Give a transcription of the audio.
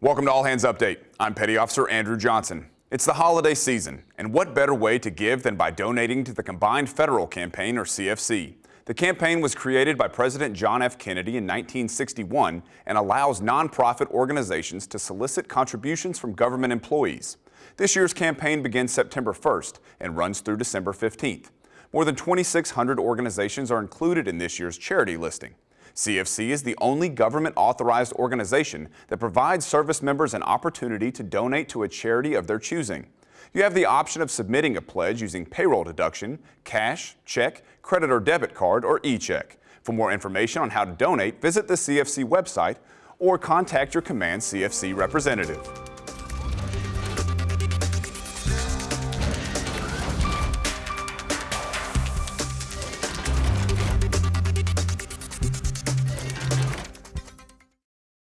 Welcome to All Hands Update. I'm Petty Officer Andrew Johnson. It's the holiday season, and what better way to give than by donating to the Combined Federal Campaign, or CFC. The campaign was created by President John F. Kennedy in 1961 and allows nonprofit organizations to solicit contributions from government employees. This year's campaign begins September 1st and runs through December 15th. More than 2,600 organizations are included in this year's charity listing. CFC is the only government-authorized organization that provides service members an opportunity to donate to a charity of their choosing. You have the option of submitting a pledge using payroll deduction, cash, check, credit or debit card, or e-check. For more information on how to donate, visit the CFC website or contact your Command CFC representative.